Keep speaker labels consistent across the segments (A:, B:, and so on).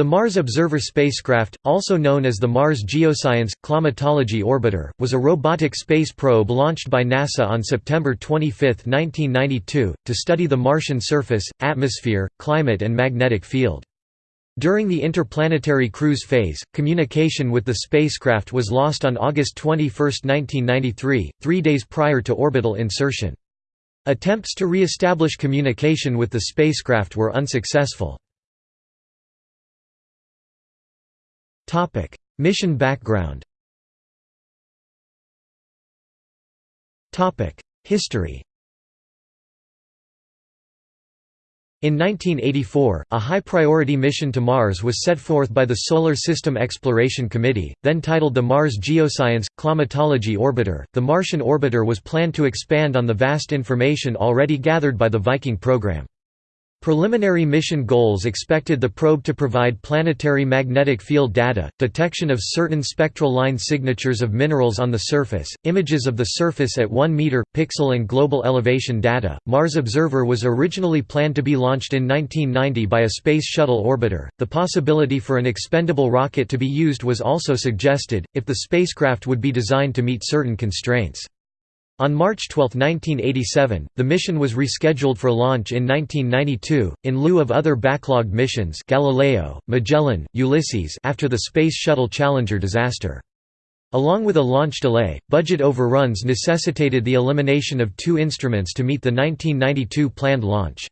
A: The Mars Observer spacecraft, also known as the Mars Geoscience Climatology Orbiter, was a robotic space probe launched by NASA on September 25, 1992, to study the Martian surface, atmosphere, climate and magnetic field. During the interplanetary cruise phase, communication with the spacecraft was lost on August 21, 1993, three days prior to orbital insertion. Attempts to re-establish communication with the spacecraft were unsuccessful. Mission background Topic: History In 1984, a high-priority mission to Mars was set forth by the Solar System Exploration Committee, then titled the Mars Geoscience Climatology Orbiter. The Martian orbiter was planned to expand on the vast information already gathered by the Viking program. Preliminary mission goals expected the probe to provide planetary magnetic field data, detection of certain spectral line signatures of minerals on the surface, images of the surface at 1 meter, pixel and global elevation data. Mars Observer was originally planned to be launched in 1990 by a Space Shuttle orbiter. The possibility for an expendable rocket to be used was also suggested, if the spacecraft would be designed to meet certain constraints. On March 12, 1987, the mission was rescheduled for launch in 1992, in lieu of other backlogged missions Galileo, Magellan, Ulysses after the Space Shuttle Challenger disaster. Along with a launch delay, budget overruns necessitated the elimination of two instruments to meet the 1992 planned launch.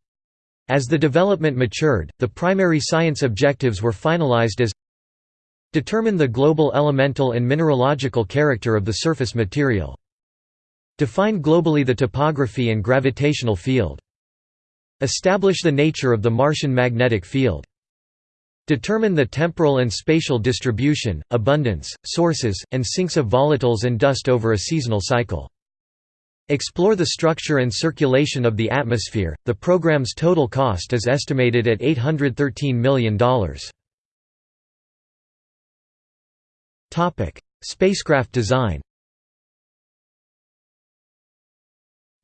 A: As the development matured, the primary science objectives were finalized as Determine the global elemental and mineralogical character of the surface material Define globally the topography and gravitational field. Establish the nature of the Martian magnetic field. Determine the temporal and spatial distribution, abundance, sources, and sinks of volatiles and dust over a seasonal cycle. Explore the structure and circulation of the atmosphere. The program's total cost is estimated at $813 million. Topic: Spacecraft design.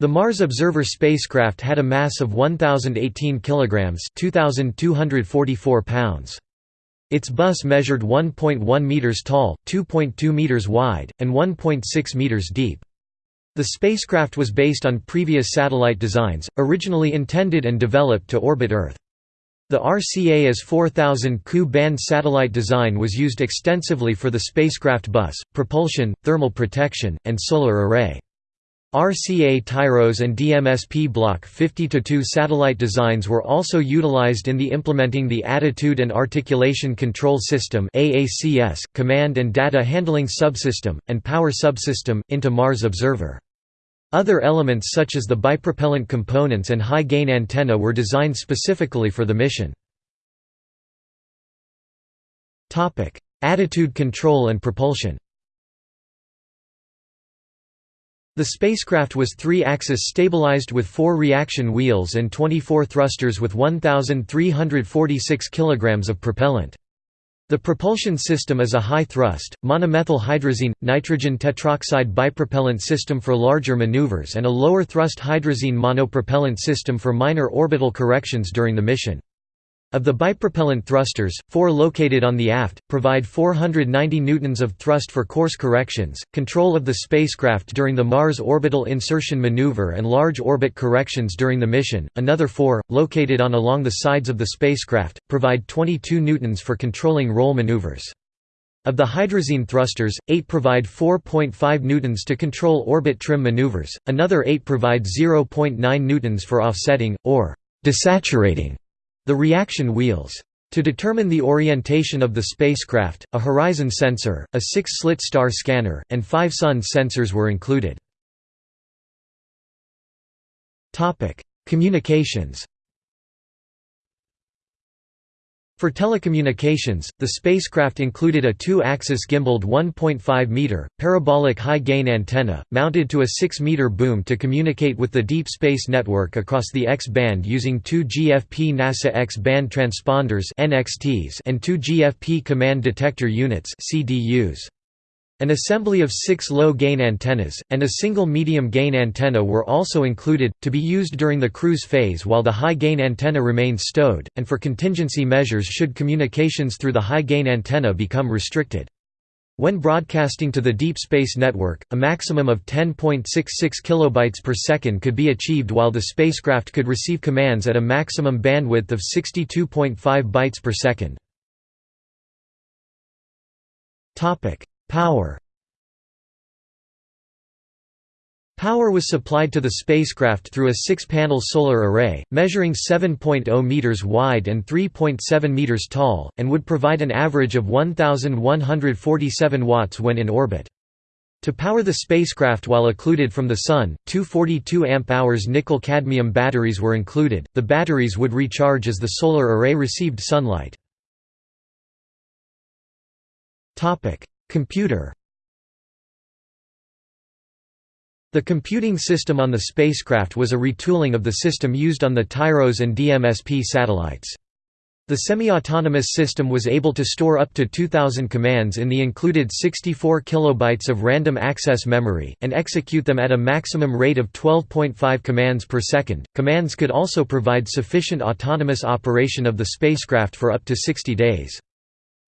A: The Mars Observer spacecraft had a mass of 1018 kilograms, 2244 pounds. Its bus measured 1.1 meters tall, 2.2 meters wide, and 1.6 meters deep. The spacecraft was based on previous satellite designs, originally intended and developed to orbit Earth. The RCA-S 4000 Ku-band satellite design was used extensively for the spacecraft bus, propulsion, thermal protection, and solar array. RCA TIROS and DMSP Block 50-2 satellite designs were also utilized in the implementing the Attitude and Articulation Control System Command and Data Handling Subsystem, and Power Subsystem, into Mars Observer. Other elements such as the bipropellant components and high-gain antenna were designed specifically for the mission. Attitude control and propulsion The spacecraft was three-axis stabilized with four reaction wheels and 24 thrusters with 1,346 kg of propellant. The propulsion system is a high-thrust, monomethyl hydrazine, nitrogen tetroxide bipropellant system for larger maneuvers and a lower-thrust hydrazine monopropellant system for minor orbital corrections during the mission. Of the bipropellant thrusters, four located on the aft, provide 490 newtons of thrust for course corrections, control of the spacecraft during the Mars orbital insertion maneuver and large orbit corrections during the mission. Another four, located on along the sides of the spacecraft, provide 22 newtons for controlling roll maneuvers. Of the hydrazine thrusters, 8 provide 4.5 newtons to control orbit trim maneuvers, another 8 provide 0.9 newtons for offsetting, or desaturating the reaction wheels. To determine the orientation of the spacecraft, a horizon sensor, a six-slit star scanner, and five sun sensors were included. Communications For telecommunications, the spacecraft included a two-axis gimbaled 1.5-meter, parabolic high-gain antenna, mounted to a 6-meter boom to communicate with the Deep Space Network across the X-band using two GFP NASA X-band transponders and two GFP Command Detector Units CDUs. An assembly of six low-gain antennas, and a single medium-gain antenna were also included, to be used during the cruise phase while the high-gain antenna remained stowed, and for contingency measures should communications through the high-gain antenna become restricted. When broadcasting to the Deep Space Network, a maximum of 10.66 kilobytes per second could be achieved while the spacecraft could receive commands at a maximum bandwidth of 62.5 bytes per second. Power Power was supplied to the spacecraft through a six-panel solar array, measuring 7.0 meters wide and 3.7 meters tall, and would provide an average of 1,147 watts when in orbit. To power the spacecraft while occluded from the Sun, two 42 amp-hours nickel-cadmium batteries were included. The batteries would recharge as the solar array received sunlight. Computer The computing system on the spacecraft was a retooling of the system used on the TIROS and DMSP satellites. The semi-autonomous system was able to store up to 2,000 commands in the included 64 kilobytes of random access memory, and execute them at a maximum rate of 12.5 commands per second. Commands could also provide sufficient autonomous operation of the spacecraft for up to 60 days.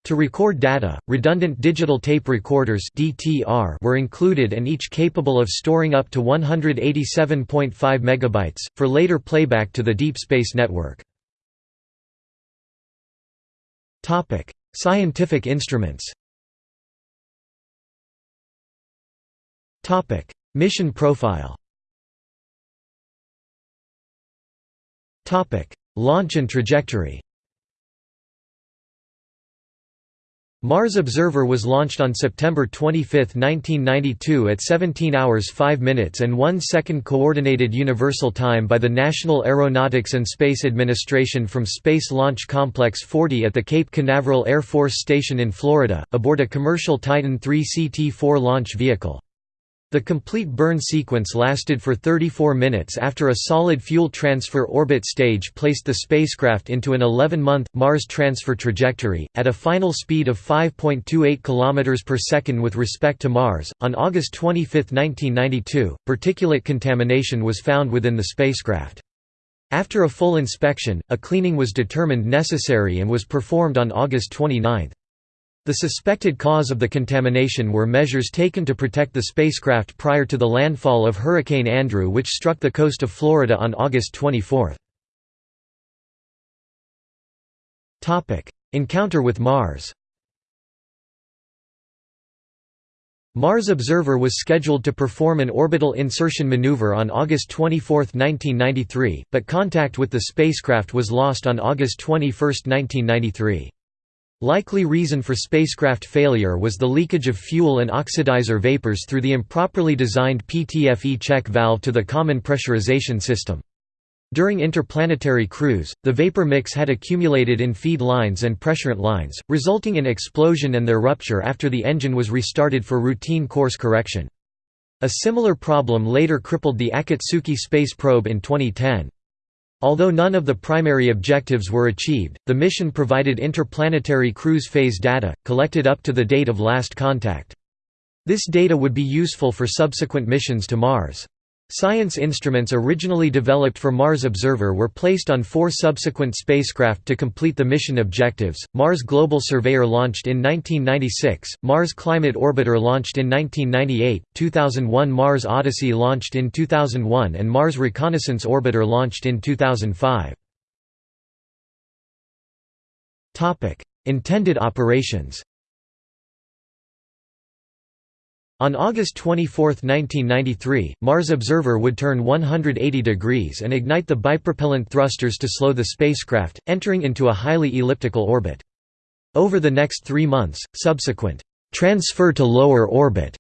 A: To record data, redundant digital tape recorders (DTR) were included and each capable of storing up to 187.5 megabytes for later playback to the Deep Space Network. Topic: Scientific instruments. Topic: Mission profile. Topic: Launch and trajectory. Mars Observer was launched on September 25, 1992 at 17 hours 5 minutes and 1 second Coordinated Universal Time by the National Aeronautics and Space Administration from Space Launch Complex 40 at the Cape Canaveral Air Force Station in Florida, aboard a commercial Titan III CT-4 launch vehicle. The complete burn sequence lasted for 34 minutes after a solid fuel transfer orbit stage placed the spacecraft into an 11-month, Mars transfer trajectory, at a final speed of 5.28 km per second with respect to Mars. On August 25, 1992, particulate contamination was found within the spacecraft. After a full inspection, a cleaning was determined necessary and was performed on August 29. The suspected cause of the contamination were measures taken to protect the spacecraft prior to the landfall of Hurricane Andrew which struck the coast of Florida on August 24. Encounter with Mars Mars Observer was scheduled to perform an orbital insertion maneuver on August 24, 1993, but contact with the spacecraft was lost on August 21, 1993. Likely reason for spacecraft failure was the leakage of fuel and oxidizer vapors through the improperly designed PTFE check valve to the common pressurization system. During interplanetary cruise, the vapor mix had accumulated in feed lines and pressurant lines, resulting in explosion and their rupture after the engine was restarted for routine course correction. A similar problem later crippled the Akatsuki space probe in 2010. Although none of the primary objectives were achieved, the mission provided interplanetary cruise phase data, collected up to the date of last contact. This data would be useful for subsequent missions to Mars. Science instruments originally developed for Mars Observer were placed on four subsequent spacecraft to complete the mission objectives, Mars Global Surveyor launched in 1996, Mars Climate Orbiter launched in 1998, 2001 Mars Odyssey launched in 2001 and Mars Reconnaissance Orbiter launched in 2005. Intended operations On August 24, 1993, Mars Observer would turn 180 degrees and ignite the bipropellant thrusters to slow the spacecraft, entering into a highly elliptical orbit. Over the next three months, subsequent transfer to lower orbit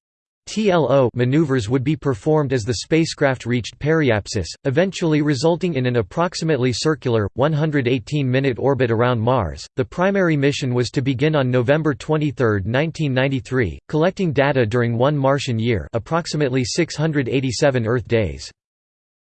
A: TLO maneuvers would be performed as the spacecraft reached periapsis, eventually resulting in an approximately circular, 118-minute orbit around Mars. The primary mission was to begin on November 23, 1993, collecting data during one Martian year, approximately 687 Earth days.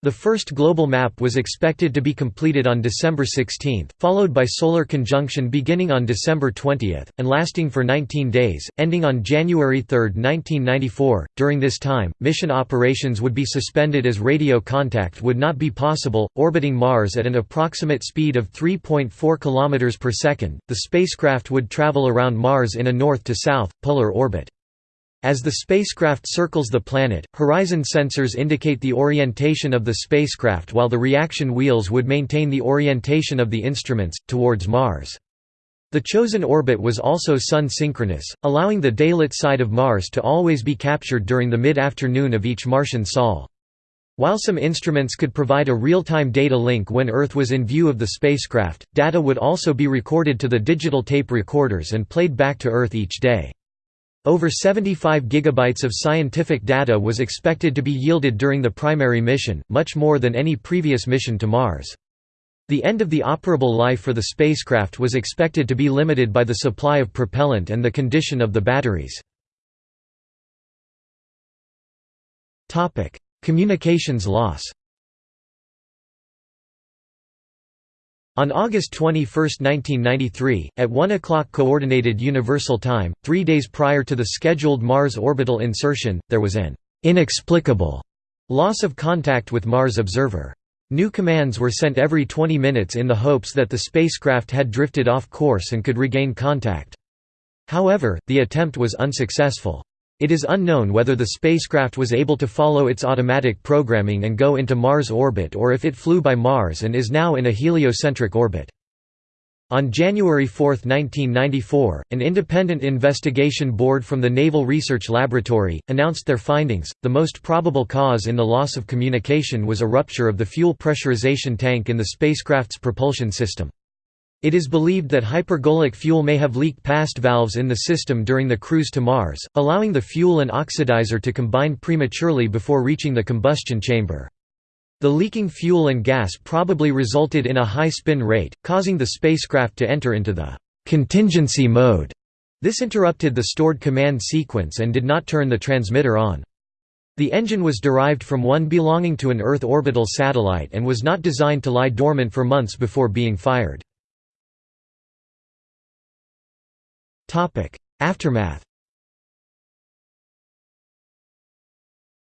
A: The first global map was expected to be completed on December 16, followed by solar conjunction beginning on December 20, and lasting for 19 days, ending on January 3, 1994. During this time, mission operations would be suspended as radio contact would not be possible. Orbiting Mars at an approximate speed of 3.4 km per second, the spacecraft would travel around Mars in a north to south, polar orbit. As the spacecraft circles the planet, horizon sensors indicate the orientation of the spacecraft while the reaction wheels would maintain the orientation of the instruments, towards Mars. The chosen orbit was also Sun-synchronous, allowing the daylit side of Mars to always be captured during the mid-afternoon of each Martian sol. While some instruments could provide a real-time data link when Earth was in view of the spacecraft, data would also be recorded to the digital tape recorders and played back to Earth each day. Over 75 gigabytes of scientific data was expected to be yielded during the primary mission, much more than any previous mission to Mars. The end of the operable life for the spacecraft was expected to be limited by the supply of propellant and the condition of the batteries. Communications loss On August 21, 1993, at 1 o'clock Coordinated Universal Time, three days prior to the scheduled Mars orbital insertion, there was an «inexplicable» loss of contact with Mars Observer. New commands were sent every 20 minutes in the hopes that the spacecraft had drifted off course and could regain contact. However, the attempt was unsuccessful. It is unknown whether the spacecraft was able to follow its automatic programming and go into Mars orbit or if it flew by Mars and is now in a heliocentric orbit. On January 4, 1994, an independent investigation board from the Naval Research Laboratory, announced their findings. The most probable cause in the loss of communication was a rupture of the fuel pressurization tank in the spacecraft's propulsion system. It is believed that hypergolic fuel may have leaked past valves in the system during the cruise to Mars, allowing the fuel and oxidizer to combine prematurely before reaching the combustion chamber. The leaking fuel and gas probably resulted in a high spin rate, causing the spacecraft to enter into the contingency mode. This interrupted the stored command sequence and did not turn the transmitter on. The engine was derived from one belonging to an Earth orbital satellite and was not designed to lie dormant for months before being fired. Aftermath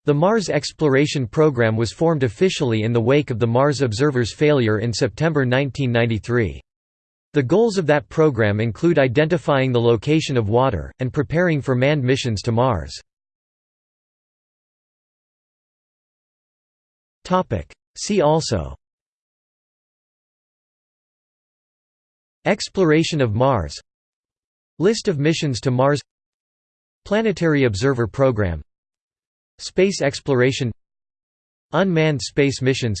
A: The Mars exploration program was formed officially in the wake of the Mars Observer's failure in September 1993. The goals of that program include identifying the location of water, and preparing for manned missions to Mars. See also Exploration of Mars List of missions to Mars Planetary Observer Program Space exploration Unmanned space missions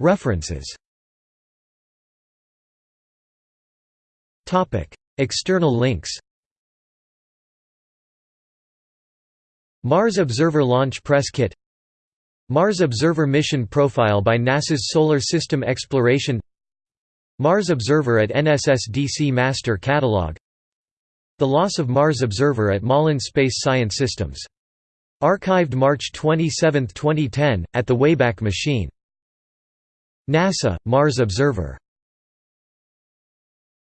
A: References External links Mars Observer Launch Press Kit Mars Observer Mission Profile by NASA's Solar System Exploration Mars Observer at NSSDC Master Catalog The loss of Mars Observer at Malin Space Science Systems. Archived March 27, 2010, at the Wayback Machine. NASA, Mars Observer